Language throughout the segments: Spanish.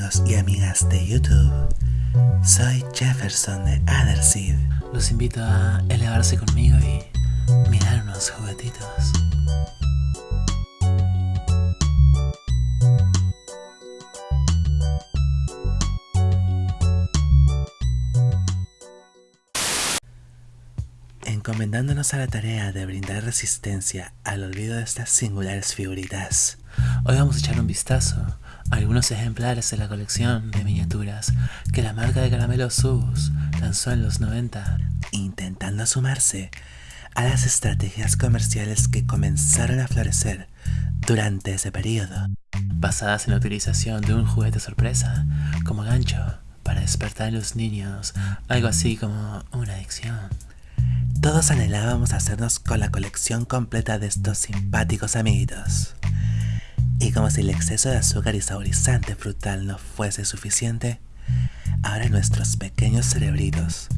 amigos y amigas de YouTube. Soy Jefferson de Otherseed. Los invito a elevarse conmigo y mirar unos juguetitos. encomendándonos a la tarea de brindar resistencia al olvido de estas singulares figuritas. Hoy vamos a echar un vistazo algunos ejemplares de la colección de miniaturas que la marca de Caramelo Subus lanzó en los 90, intentando sumarse a las estrategias comerciales que comenzaron a florecer durante ese periodo, basadas en la utilización de un juguete sorpresa como gancho para despertar en los niños algo así como una adicción. Todos anhelábamos hacernos con la colección completa de estos simpáticos amiguitos. Y como si el exceso de azúcar y saborizante frutal no fuese suficiente, ahora nuestros pequeños cerebritos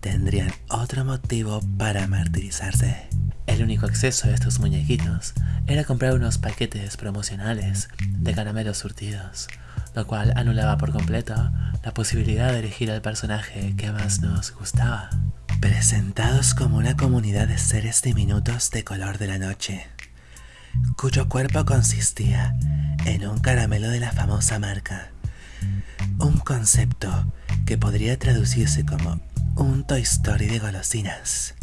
tendrían otro motivo para martirizarse. El único acceso de estos muñequitos era comprar unos paquetes promocionales de caramelos surtidos, lo cual anulaba por completo la posibilidad de elegir al personaje que más nos gustaba presentados como una comunidad de seres diminutos de color de la noche, cuyo cuerpo consistía en un caramelo de la famosa marca, un concepto que podría traducirse como un Toy Story de golosinas.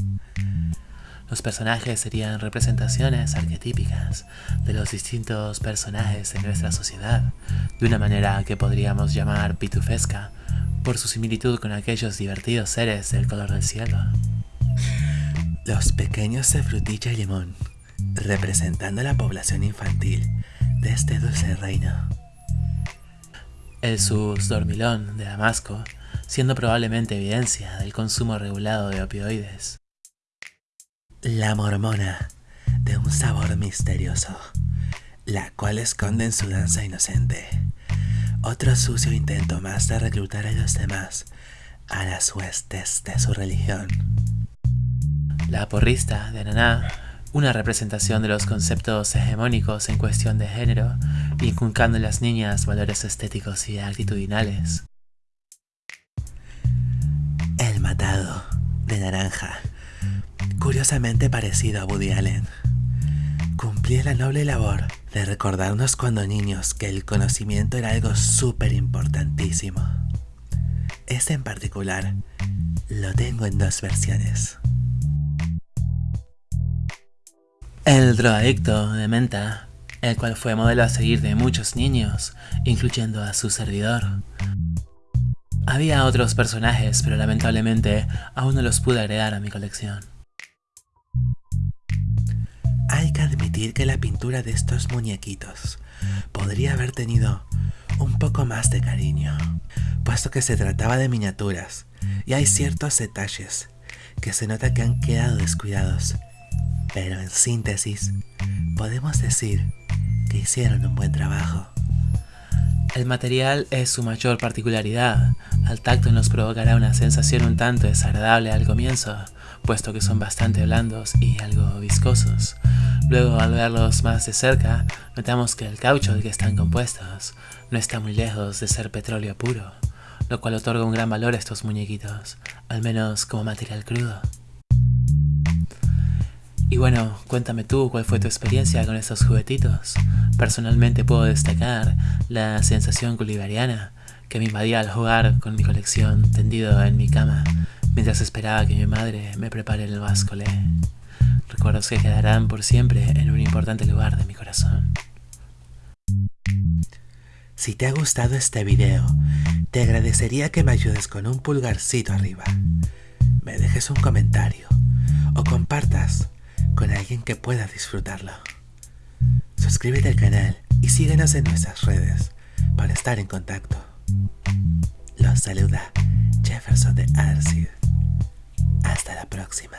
Los personajes serían representaciones arquetípicas de los distintos personajes de nuestra sociedad, de una manera que podríamos llamar pitufesca por su similitud con aquellos divertidos seres del color del cielo. Los pequeños de frutilla y limón, representando la población infantil de este dulce reino. El sus dormilón de Damasco, siendo probablemente evidencia del consumo regulado de opioides. La mormona, de un sabor misterioso, la cual esconde en su danza inocente otro sucio intento más de reclutar a los demás a las huestes de su religión. La porrista de Naná, una representación de los conceptos hegemónicos en cuestión de género, inculcando en las niñas valores estéticos y actitudinales. El matado, de naranja, curiosamente parecido a Woody Allen cumplía la noble labor de recordarnos cuando niños que el conocimiento era algo súper importantísimo. Este en particular lo tengo en dos versiones. El drogadicto de Menta, el cual fue modelo a seguir de muchos niños, incluyendo a su servidor. Había otros personajes, pero lamentablemente aún no los pude agregar a mi colección. Hay que admitir que la pintura de estos muñequitos podría haber tenido un poco más de cariño, puesto que se trataba de miniaturas y hay ciertos detalles que se nota que han quedado descuidados, pero en síntesis podemos decir que hicieron un buen trabajo. El material es su mayor particularidad, al tacto nos provocará una sensación un tanto desagradable al comienzo, puesto que son bastante blandos y algo viscosos. Luego al verlos más de cerca, notamos que el caucho del que están compuestos no está muy lejos de ser petróleo puro, lo cual otorga un gran valor a estos muñequitos, al menos como material crudo. Y bueno, cuéntame tú cuál fue tu experiencia con estos juguetitos. Personalmente puedo destacar la sensación culivariana que me invadía al jugar con mi colección tendido en mi cama, mientras esperaba que mi madre me prepare el bascolé. Recuerdos que quedarán por siempre en un importante lugar de mi corazón. Si te ha gustado este video, te agradecería que me ayudes con un pulgarcito arriba, me dejes un comentario o compartas con alguien que pueda disfrutarlo. Suscríbete al canal y síguenos en nuestras redes para estar en contacto. Los saluda Jefferson de Arcid. Hasta la próxima.